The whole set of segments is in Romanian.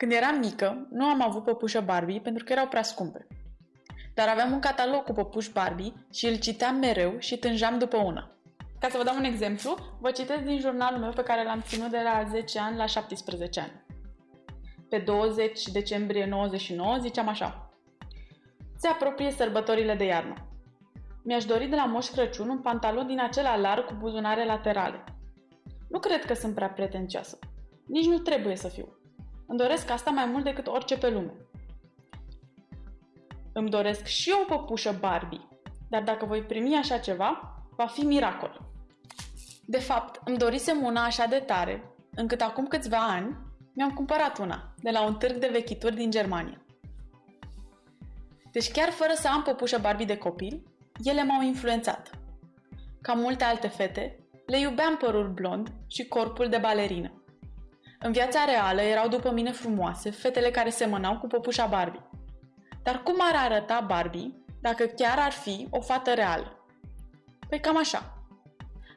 Când eram mică, nu am avut păpușă Barbie pentru că erau prea scumpe. Dar aveam un catalog cu păpuși Barbie și îl citeam mereu și tânjam după una. Ca să vă dau un exemplu, vă citesc din jurnalul meu pe care l-am ținut de la 10 ani la 17 ani. Pe 20 decembrie 99 ziceam așa. Se apropie sărbătorile de iarnă. Mi-aș dori de la Moș Crăciun un pantalon din acela larg cu buzunare laterale. Nu cred că sunt prea pretențioasă. Nici nu trebuie să fiu. Îmi doresc asta mai mult decât orice pe lume. Îmi doresc și o păpușă Barbie, dar dacă voi primi așa ceva, va fi miracol. De fapt, îmi dorisem una așa de tare, încât acum câțiva ani mi-am cumpărat una, de la un târg de vechituri din Germania. Deci chiar fără să am păpușă Barbie de copil, ele m-au influențat. Ca multe alte fete, le iubeam părul blond și corpul de balerină. În viața reală erau după mine frumoase fetele care semănau cu păpușa Barbie. Dar cum ar arăta Barbie dacă chiar ar fi o fată reală? Păi cam așa.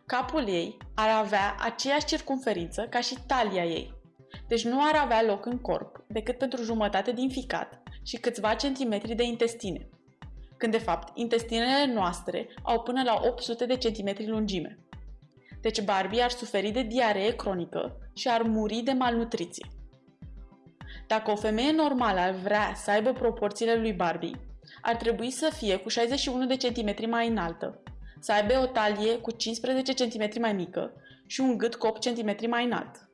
Capul ei ar avea aceeași circumferință ca și talia ei. Deci nu ar avea loc în corp decât pentru jumătate din ficat și câțiva centimetri de intestine. Când de fapt intestinele noastre au până la 800 de centimetri lungime. Deci Barbie ar suferi de diaree cronică și ar muri de malnutriție. Dacă o femeie normală ar vrea să aibă proporțiile lui Barbie, ar trebui să fie cu 61 de centimetri mai înaltă, să aibă o talie cu 15 cm mai mică și un gât cu 8 cm mai înalt.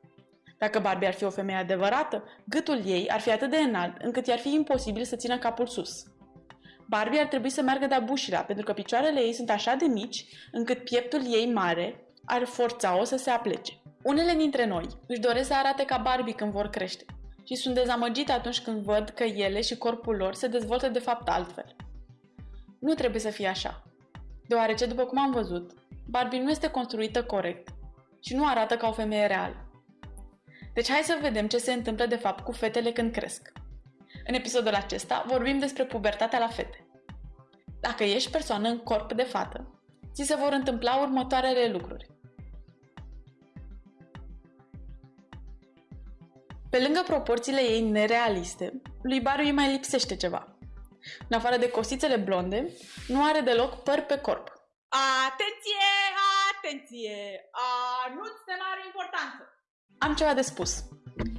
Dacă Barbie ar fi o femeie adevărată, gâtul ei ar fi atât de înalt încât i-ar fi imposibil să țină capul sus. Barbie ar trebui să meargă de-a bușirea, pentru că picioarele ei sunt așa de mici încât pieptul ei mare ar forța-o să se aplece. Unele dintre noi își doresc să arate ca Barbie când vor crește și sunt dezamăgite atunci când văd că ele și corpul lor se dezvoltă de fapt altfel. Nu trebuie să fie așa, deoarece, după cum am văzut, Barbie nu este construită corect și nu arată ca o femeie reală. Deci hai să vedem ce se întâmplă de fapt cu fetele când cresc. În episodul acesta vorbim despre pubertatea la fete. Dacă ești persoană în corp de fată, ți se vor întâmpla următoarele lucruri. Pe lângă proporțiile ei nerealiste, lui Barbie îi mai lipsește ceva. În afară de cosițele blonde, nu are deloc păr pe corp. Atenție, atenție! Anunț de mare importanță! Am ceva de spus.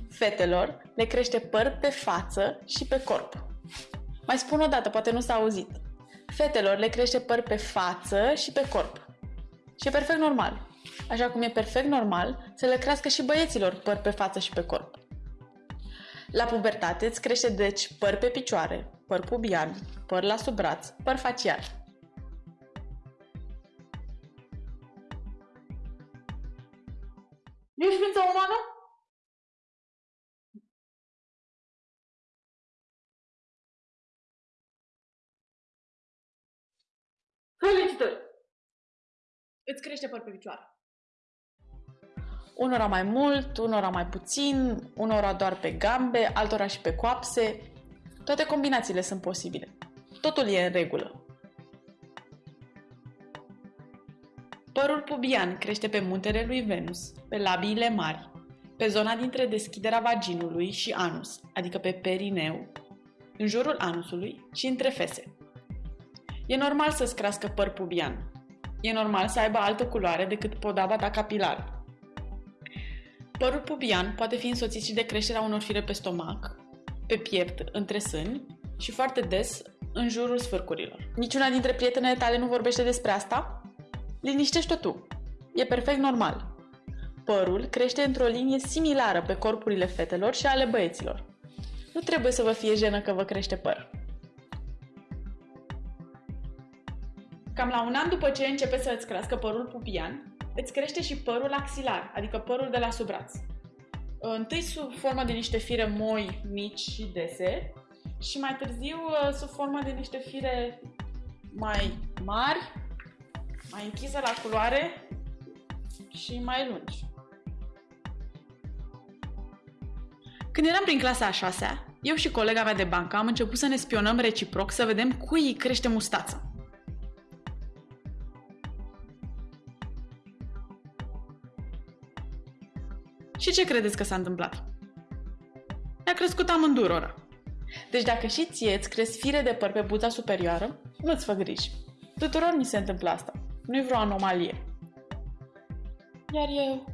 Fetelor le crește păr pe față și pe corp. Mai spun o dată, poate nu s-a auzit. Fetelor le crește păr pe față și pe corp. Și e perfect normal. Așa cum e perfect normal să le crească și băieților păr pe față și pe corp. La pubertate îți crește deci păr pe picioare, păr pubian, păr la sub braț, păr facial. Ești ființă umană? Îți crește păr pe picioare. Unora mai mult, unora mai puțin, unora doar pe gambe, altora și pe coapse. Toate combinațiile sunt posibile. Totul e în regulă. Părul pubian crește pe muntele lui Venus, pe labiile mari, pe zona dintre deschiderea vaginului și anus, adică pe perineu, în jurul anusului și între fese. E normal să-ți crească păr pubian. E normal să aibă altă culoare decât podaba ta capilară. Părul pubian poate fi însoțit și de creșterea unor fire pe stomac, pe piept, între sâni și foarte des în jurul sfârcurilor. Niciuna dintre prietenele tale nu vorbește despre asta? Liniștește-o tu. E perfect normal. Părul crește într-o linie similară pe corpurile fetelor și ale băieților. Nu trebuie să vă fie jenă că vă crește păr. Cam la un an după ce începe să îți crească părul pubian, îți crește și părul axilar, adică părul de la sub braț. Întâi sub formă de niște fire moi, mici și dese și mai târziu uh, sub formă de niște fire mai mari, mai închise la culoare și mai lungi. Când eram prin clasa a șasea, eu și colega mea de bancă am început să ne spionăm reciproc să vedem cui îi crește mustața. Și ce credeți că s-a întâmplat? le-a crescut amândurora. Deci dacă și ție îți cresc fire de păr pe buza superioară, nu-ți fă griji. Tuturor ni se întâmplă asta. Nu-i vreo anomalie. Iar eu,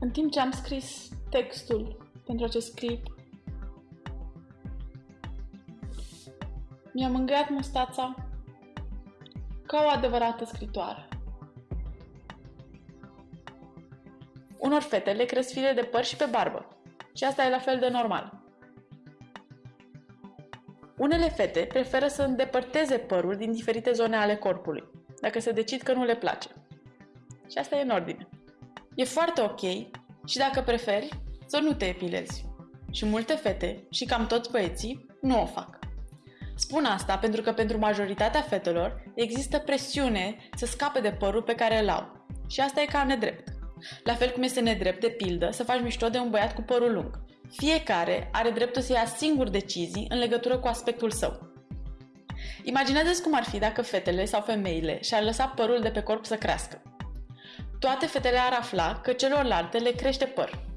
în timp ce am scris textul pentru acest clip, mi-am mângâiat mustața ca o adevărată scritoare. Unor fete le cresc fire de păr și pe barbă. Și asta e la fel de normal. Unele fete preferă să îndepărteze părul din diferite zone ale corpului, dacă se decid că nu le place. Și asta e în ordine. E foarte ok și dacă preferi, să nu te epilezi. Și multe fete, și cam toți băieții, nu o fac. Spun asta pentru că pentru majoritatea fetelor există presiune să scape de părul pe care îl au. Și asta e cam nedrept. La fel cum este nedrept, de pildă, să faci mișto de un băiat cu părul lung. Fiecare are dreptul să ia singur decizii în legătură cu aspectul său. Imaginează-ți cum ar fi dacă fetele sau femeile și-ar lăsa părul de pe corp să crească. Toate fetele ar afla că celorlalte le crește păr.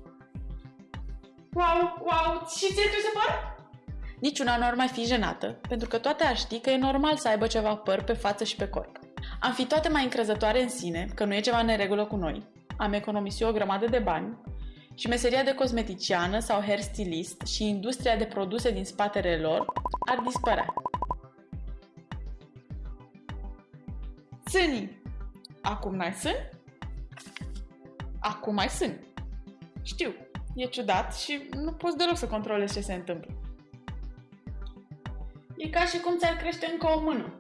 Wow, wow, și ție trebuie să păr? Niciuna nu ar mai fi jenată, pentru că toate ar ști că e normal să aibă ceva păr pe față și pe corp. Am fi toate mai încrezătoare în sine că nu e ceva neregulă cu noi, am economisit o grămadă de bani și meseria de cosmeticiană sau hairstylist și industria de produse din spatele lor ar dispărea. Sânii. Acum n-ai sân? Acum ai sân. Știu, e ciudat și nu poți deloc să controlezi ce se întâmplă. E ca și cum ți-ar crește încă o mână.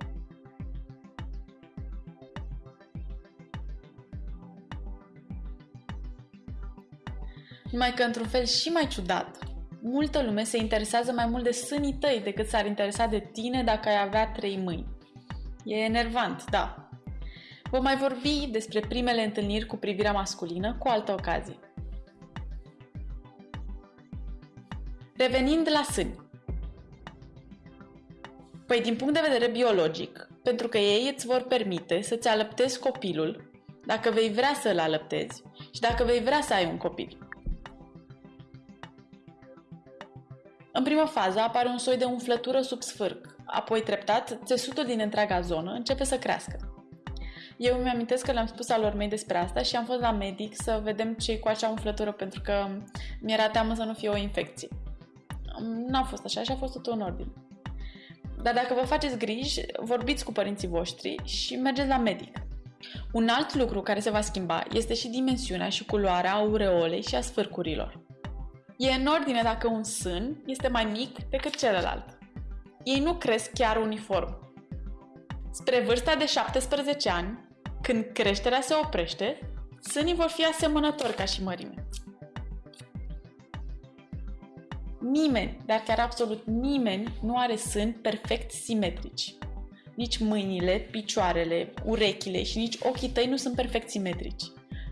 Numai că într-un fel și mai ciudat, multă lume se interesează mai mult de sânii tăi decât s-ar interesa de tine dacă ai avea trei mâini. E enervant, da. Vom mai vorbi despre primele întâlniri cu privirea masculină cu altă ocazie. Revenind la sâni. Păi din punct de vedere biologic, pentru că ei îți vor permite să-ți alăptezi copilul dacă vei vrea să-l alăptezi și dacă vei vrea să ai un copil. În prima fază apare un soi de umflătură sub sfârc, apoi treptat, țesutul din întreaga zonă începe să crească. Eu îmi amintesc că le-am spus alor mei despre asta și am fost la medic să vedem ce cu acea umflătură pentru că mi-era teamă să nu fie o infecție. N-a fost așa și a fost totul în ordine. Dar dacă vă faceți griji, vorbiți cu părinții voștri și mergeți la medic. Un alt lucru care se va schimba este și dimensiunea și culoarea aureolei și a sfârcurilor. E în ordine dacă un sân este mai mic decât celălalt. Ei nu cresc chiar uniform. Spre vârsta de 17 ani, când creșterea se oprește, sânii vor fi asemănători ca și mărime. Nimeni, dar chiar absolut nimeni, nu are sâni perfect simetrici. Nici mâinile, picioarele, urechile și nici ochii tăi nu sunt perfect simetrici.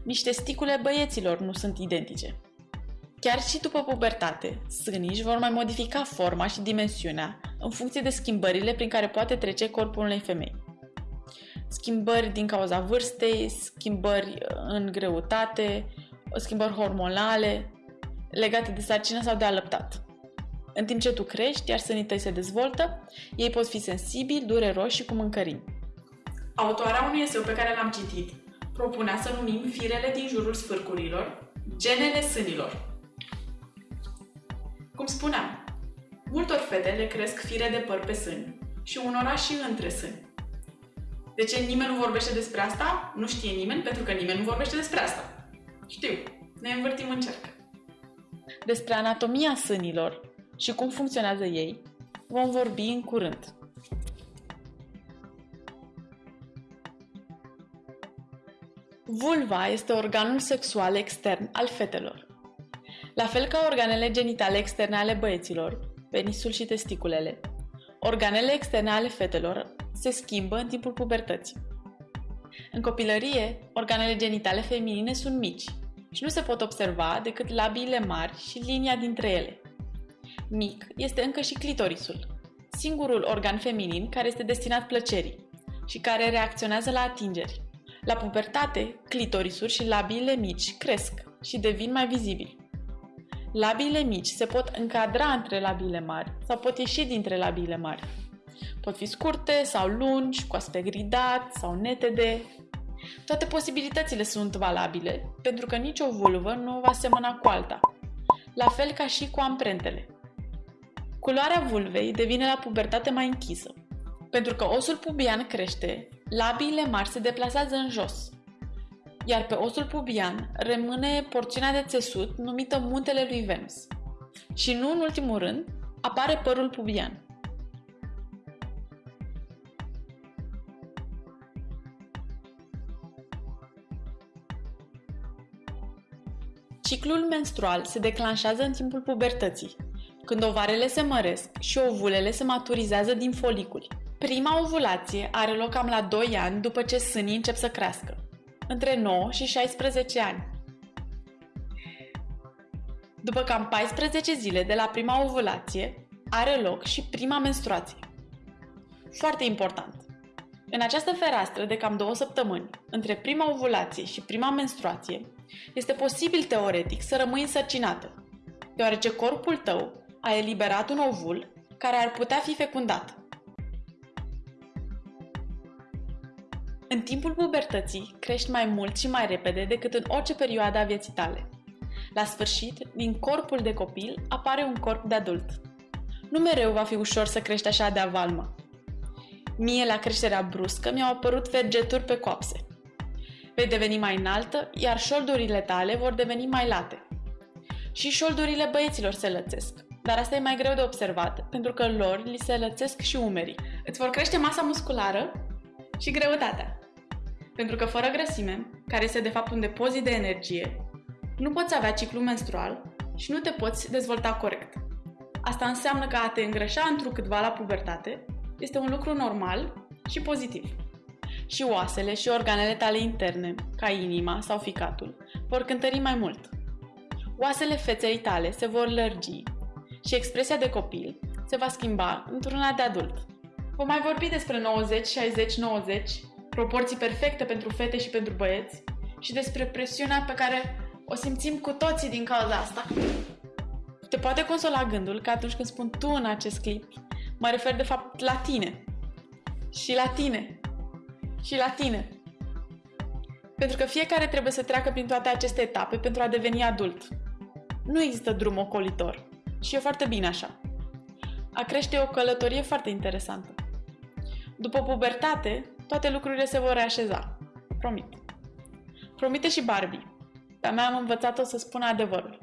Nici testicule băieților nu sunt identice. Chiar și după pubertate, sânii își vor mai modifica forma și dimensiunea în funcție de schimbările prin care poate trece corpul unei femei. Schimbări din cauza vârstei, schimbări în greutate, schimbări hormonale, legate de sarcină sau de alăptat. În timp ce tu crești, iar sânii tăi se dezvoltă, ei pot fi sensibili, dureroși și cu mâncărini. Autoarea unui eseu pe care l-am citit propunea să numim firele din jurul sfârcurilor genele sânilor. Cum spuneam, multor fete le cresc fire de păr pe sâni și unora și între sâni. De ce nimeni nu vorbește despre asta? Nu știe nimeni pentru că nimeni nu vorbește despre asta. Știu, ne învârtim în cerc. Despre anatomia sânilor și cum funcționează ei vom vorbi în curând. Vulva este organul sexual extern al fetelor. La fel ca organele genitale externe ale băieților, penisul și testiculele, organele externe ale fetelor se schimbă în timpul pubertății. În copilărie, organele genitale feminine sunt mici și nu se pot observa decât labiile mari și linia dintre ele. Mic este încă și clitorisul, singurul organ feminin care este destinat plăcerii și care reacționează la atingeri. La pubertate, clitorisul și labiile mici cresc și devin mai vizibili. Labiile mici se pot încadra între labiile mari sau pot ieși dintre labiile mari. Pot fi scurte sau lungi, cu aspect gridat sau netede. Toate posibilitățile sunt valabile, pentru că nicio vulvă nu va semăna cu alta, la fel ca și cu amprentele. Culoarea vulvei devine la pubertate mai închisă. Pentru că osul pubian crește, labiile mari se deplasează în jos, iar pe osul pubian rămâne porțiunea de țesut numită muntele lui Venus. Și nu în ultimul rând, apare părul pubian. Ciclul menstrual se declanșează în timpul pubertății, când ovarele se măresc și ovulele se maturizează din foliculi. Prima ovulație are loc cam la 2 ani după ce sânii încep să crească, între 9 și 16 ani. După cam 14 zile de la prima ovulație, are loc și prima menstruație. Foarte important! În această fereastră de cam două săptămâni, între prima ovulație și prima menstruație, este posibil teoretic să rămâi însărcinată, deoarece corpul tău a eliberat un ovul care ar putea fi fecundat. În timpul pubertății crești mai mult și mai repede decât în orice perioadă a vieții tale. La sfârșit, din corpul de copil apare un corp de adult. Nu mereu va fi ușor să crești așa de avalmă. Mie, la creșterea bruscă, mi-au apărut vergeturi pe coapse. Vei deveni mai înaltă, iar șoldurile tale vor deveni mai late. Și șoldurile băieților se lățesc, dar asta e mai greu de observat, pentru că lor li se lățesc și umerii. Îți vor crește masa musculară și greutatea. Pentru că fără grăsime, care este de fapt un depozit de energie, nu poți avea ciclu menstrual și nu te poți dezvolta corect. Asta înseamnă că a te îngrășa întrucâtva la pubertate este un lucru normal și pozitiv. Și oasele și organele tale interne, ca inima sau ficatul, vor cântări mai mult. Oasele feței tale se vor lărgi și expresia de copil se va schimba într-una de adult. Vom mai vorbi despre 90, 60, 90, proporții perfecte pentru fete și pentru băieți și despre presiunea pe care o simțim cu toții din cauza asta. Te poate consola gândul că atunci când spun tu în acest clip, mă refer de fapt la tine. Și la tine. Și la tine. Pentru că fiecare trebuie să treacă prin toate aceste etape pentru a deveni adult. Nu există drum ocolitor. Și e foarte bine așa. A crește e o călătorie foarte interesantă. După pubertate, toate lucrurile se vor reașeza. Promit. Promite și Barbie. Pe-a mea am învățat-o să spună adevărul.